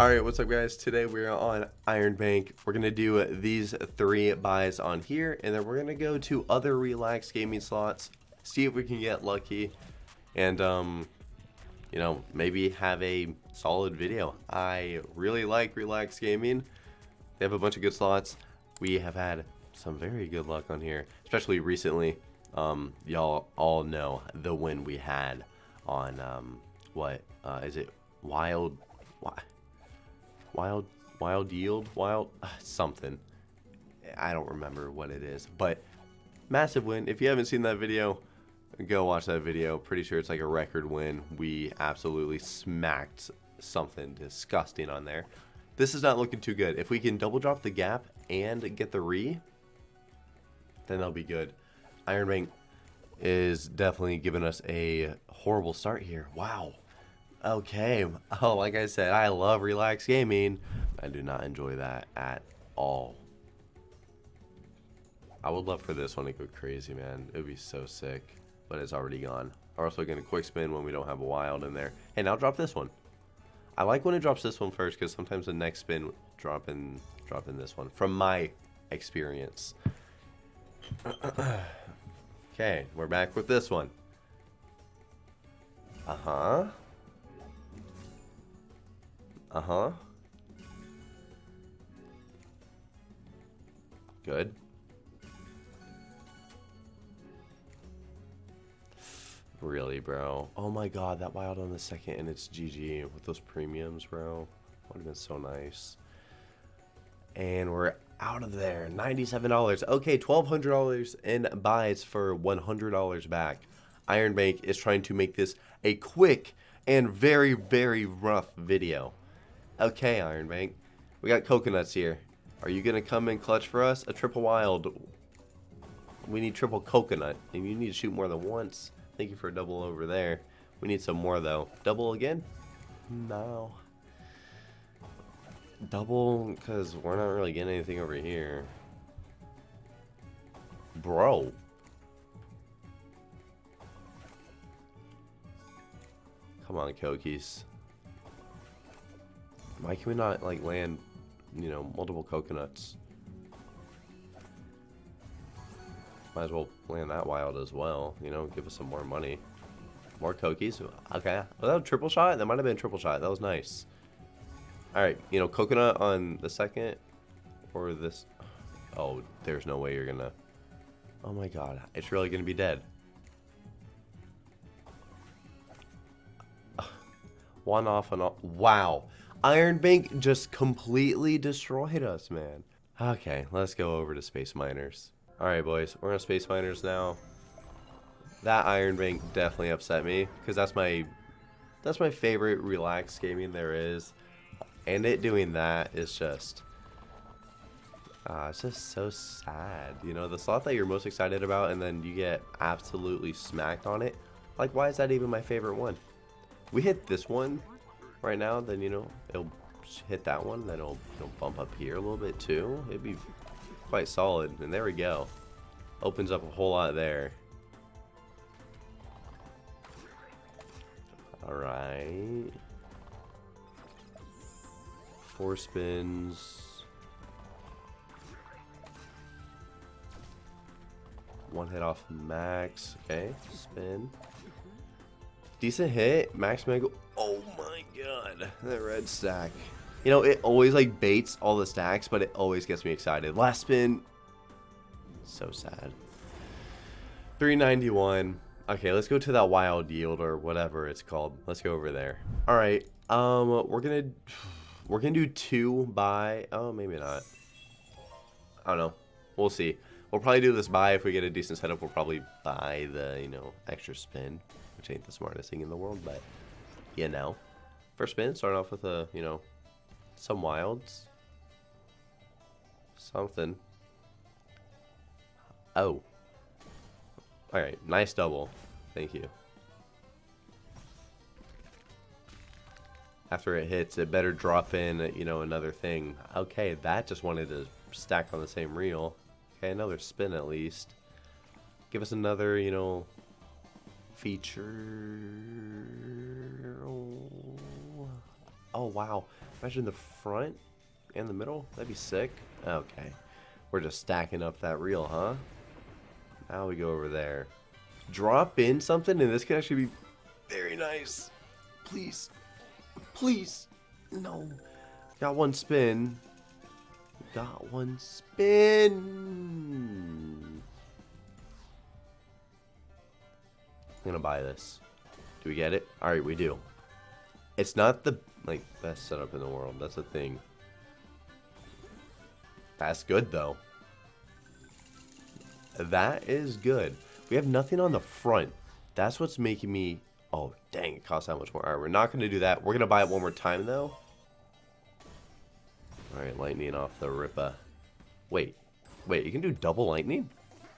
Alright, what's up guys? Today we're on Iron Bank. We're to do these three buys on here, and then we're to go to other Relax Gaming slots, see if we can get lucky, and, um, you know, maybe have a solid video. I really like Relax Gaming. They have a bunch of good slots. We have had some very good luck on here, especially recently. Um, y'all all know the win we had on, um, what, uh, is it Wild... Wild, wild yield, wild something. I don't remember what it is, but massive win. If you haven't seen that video, go watch that video. Pretty sure it's like a record win. We absolutely smacked something disgusting on there. This is not looking too good. If we can double drop the gap and get the re, then that'll be good. Iron Bank is definitely giving us a horrible start here. Wow. Okay. Oh, like I said, I love Relax Gaming. I do not enjoy that at all. I would love for this one to go crazy, man. It would be so sick. But it's already gone. We're also going to quick spin when we don't have a wild in there. Hey, now drop this one. I like when it drops this one first because sometimes the next spin drop in, drop in this one. From my experience. okay, we're back with this one. Uh-huh. Uh-huh. Good. Really, bro? Oh my god, that wild on the second and it's GG with those premiums, bro. Would have been so nice. And we're out of there. $97. Okay, $1,200 in buys for $100 back. Iron Bank is trying to make this a quick and very, very rough video. Okay, Iron Bank. We got coconuts here. Are you going to come in clutch for us? A triple wild. We need triple coconut. And you need to shoot more than once. Thank you for a double over there. We need some more, though. Double again? No. Double, because we're not really getting anything over here. Bro. Come on, Kokies. Why can we not, like, land, you know, multiple coconuts? Might as well land that wild as well, you know, give us some more money. More cookies. Okay. Was that a triple shot? That might have been a triple shot. That was nice. Alright, you know, coconut on the second. Or this. Oh, there's no way you're gonna... Oh my god. It's really gonna be dead. One off and off. Wow. Iron Bank just completely destroyed us, man. Okay, let's go over to Space Miners. Alright, boys. We're on Space Miners now. That Iron Bank definitely upset me, because that's my that's my favorite Relax Gaming there is. And it doing that is just... Uh, it's just so sad. You know, the slot that you're most excited about, and then you get absolutely smacked on it. Like, why is that even my favorite one? We hit this one right now, then, you know, it'll hit that one, then it'll, it'll bump up here a little bit too. It'd be quite solid. And there we go. Opens up a whole lot there. Alright. Four spins. One hit off max. Okay, spin. Decent hit. Max Mega. Oh my god. That red stack. You know, it always like baits all the stacks, but it always gets me excited. Last spin. So sad. 391. Okay, let's go to that wild yield or whatever it's called. Let's go over there. All right. Um, we're gonna we're gonna do two by. Oh, maybe not. I don't know. We'll see. We'll probably do this buy if we get a decent setup. We'll probably buy the you know extra spin, which ain't the smartest thing in the world, but you know. First spin, starting off with a you know some wilds, something. Oh. Alright, nice double. Thank you. After it hits, it better drop in, you know, another thing. Okay, that just wanted to stack on the same reel. Okay, another spin at least. Give us another, you know, feature. Oh, wow. Imagine the front and the middle. That'd be sick. Okay. We're just stacking up that reel, huh? Now we go over there. Drop in something, and this could actually be very nice. Please. Please. No. Got one spin. Got one spin. I'm gonna buy this. Do we get it? Alright, we do. It's not the like best setup in the world. That's the thing. That's good though. That is good. We have nothing on the front. That's what's making me... Oh, dang, it costs that much more. Alright, we're not going to do that. We're going to buy it one more time, though. Alright, lightning off the Ripa. Wait. Wait, you can do double lightning?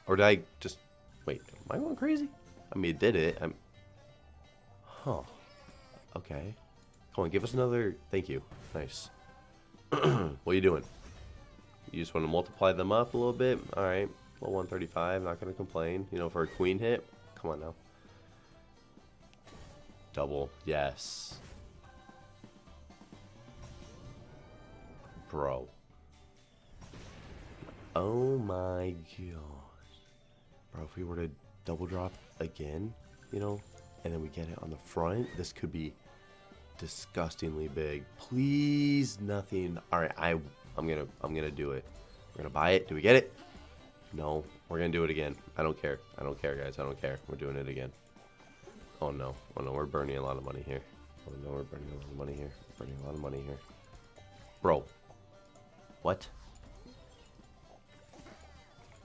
Or did I just... Wait, am I going crazy? I mean, it did it. I'm... Huh. Okay. Come on, give us another... Thank you. Nice. what are you doing? You just want to multiply them up a little bit? Alright. Well, 135, not going to complain. You know, for a queen hit. Come on now. Double. Yes. Bro. Oh my gosh. Bro, if we were to double drop again, you know, and then we get it on the front, this could be disgustingly big. Please, nothing. All right, I, I'm gonna, I'm gonna do it. We're gonna buy it. Do we get it? No, we're gonna do it again. I don't care. I don't care, guys. I don't care. We're doing it again. Oh no. Oh no, we're burning a lot of money here. Oh no, we're burning a lot of money here. We're burning a lot of money here. Bro. What?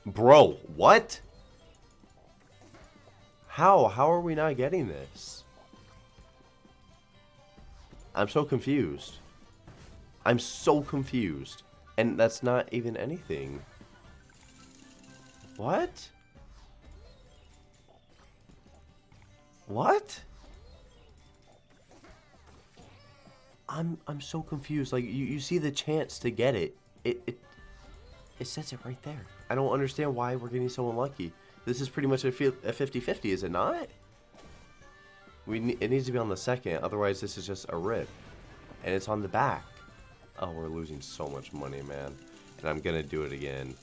Bro, what? How? How are we not getting this? I'm so confused. I'm so confused. And that's not even anything. What? What? I'm I'm so confused. Like you, you see the chance to get it. It it it says it right there. I don't understand why we're getting so unlucky. This is pretty much a 50-50, is it not? We it needs to be on the second, otherwise this is just a rip. And it's on the back. Oh, we're losing so much money, man. And I'm gonna do it again.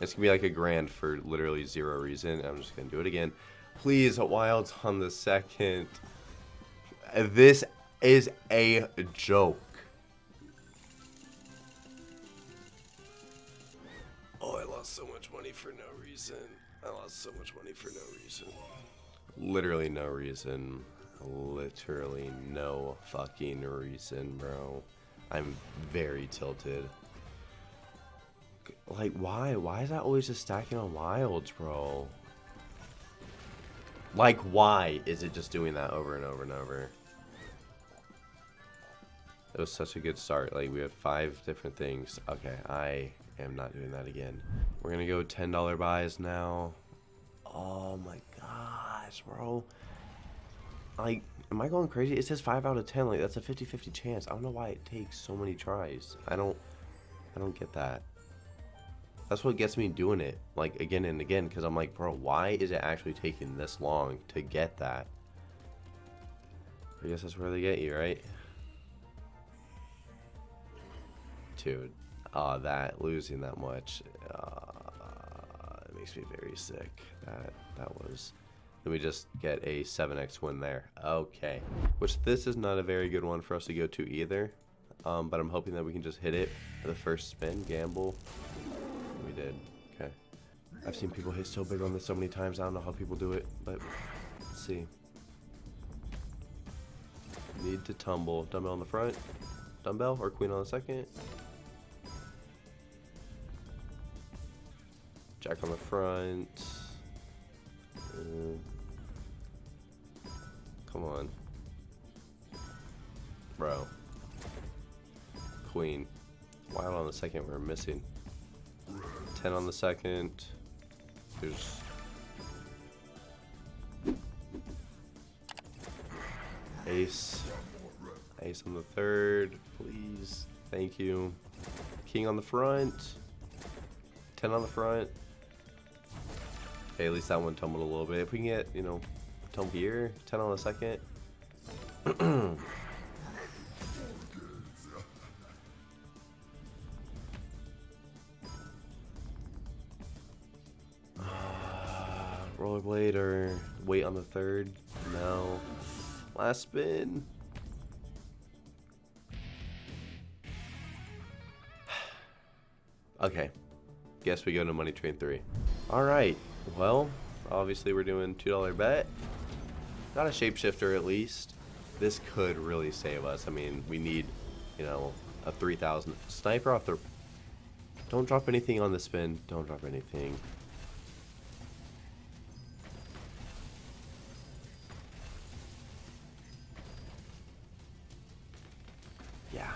It's gonna be like a grand for literally zero reason. I'm just gonna do it again. Please, Wild's on the second. This is a joke. Oh, I lost so much money for no reason. I lost so much money for no reason. Literally no reason. Literally no fucking reason, bro. I'm very tilted. Like, why? Why is that always just stacking on wilds, bro? Like, why is it just doing that over and over and over? It was such a good start. Like, we had five different things. Okay, I am not doing that again. We're gonna go $10 buys now. Oh my gosh, bro. Like, am I going crazy? It says 5 out of 10. Like, that's a 50-50 chance. I don't know why it takes so many tries. I don't, I don't get that. That's what gets me doing it, like, again and again, because I'm like, bro, why is it actually taking this long to get that? I guess that's where they get you, right? Dude, uh, that, losing that much, uh, it makes me very sick. That, that was... Let me just get a 7x win there. Okay. Which this is not a very good one for us to go to either. Um, but I'm hoping that we can just hit it for the first spin, gamble, we did. Okay. I've seen people hit so big on this so many times. I don't know how people do it, but let's see. Need to tumble. Dumbbell on the front. Dumbbell or queen on the second. Jack on the front. Uh, come on. Bro. Queen. Wild on the second we're missing. 10 on the second. There's... Ace. Ace on the third, please. Thank you. King on the front. 10 on the front. Okay, at least that one tumbled a little bit. If we can get, you know, Don't here. 10 on the second. Rollerblade or wait on the third? No. Last spin. okay. Guess we go to Money Train 3. Alright. Well, obviously we're doing $2 bet. Not a shapeshifter at least. This could really save us. I mean, we need, you know, a 3,000. Sniper off the... Don't drop anything on the spin. Don't drop anything. Yeah.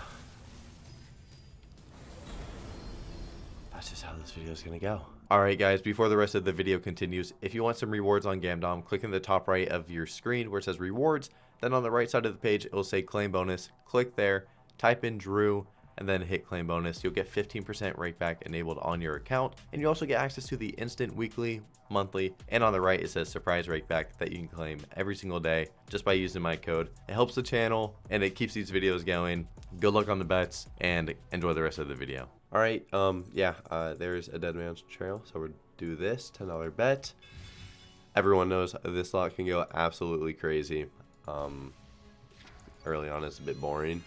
That's just how this video is going to go. Alright guys, before the rest of the video continues, if you want some rewards on Gamdom, click in the top right of your screen where it says rewards, then on the right side of the page it will say claim bonus, click there, type in Drew, and then hit claim bonus. You'll get 15% rakeback enabled on your account, and you also get access to the instant weekly, monthly, and on the right it says surprise rakeback that you can claim every single day just by using my code. It helps the channel and it keeps these videos going. Good luck on the bets and enjoy the rest of the video. All right, um, yeah, uh, there's a dead man's trail. So we'll do this $10 bet. Everyone knows this lot can go absolutely crazy. Um, early on, it's a bit boring.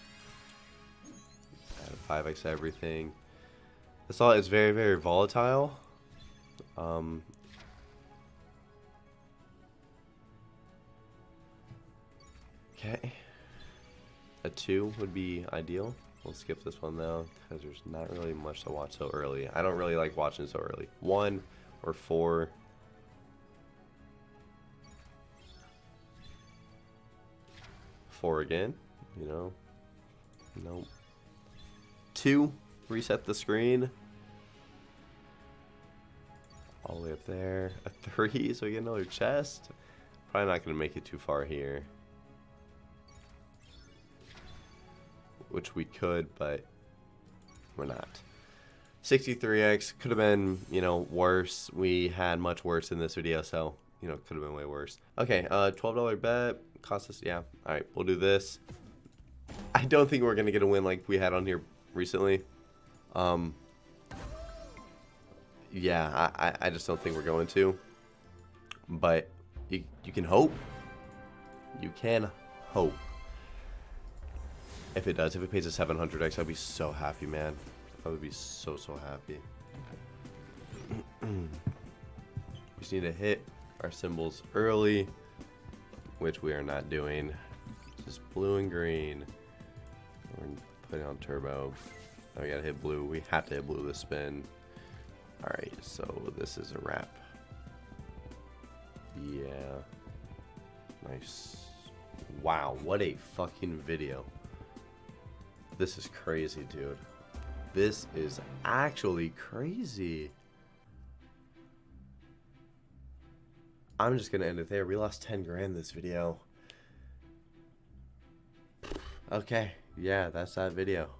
Add 5x everything. This lot is very, very volatile. Um, okay. A 2 would be ideal. We'll skip this one though, because there's not really much to watch so early. I don't really like watching so early. One or four. Four again, you know. Nope. Two, reset the screen. All the way up there. A three, so we get another chest. Probably not going to make it too far here. Which we could, but we're not. 63x could have been, you know, worse. We had much worse in this video, so, you know, could have been way worse. Okay, uh, $12 bet. Cost us, yeah. All right, we'll do this. I don't think we're going to get a win like we had on here recently. Um, yeah, I, I just don't think we're going to. But you, you can hope. You can hope. If it does, if it pays a 700x, I'd be so happy, man. I would be so, so happy. we just need to hit our symbols early, which we are not doing. Just blue and green. We're putting on turbo. Now we gotta hit blue. We have to hit blue this spin. Alright, so this is a wrap. Yeah. Nice. Wow, what a fucking video. This is crazy, dude. This is actually crazy. I'm just gonna end it there. We lost 10 grand this video. Okay, yeah, that's that video.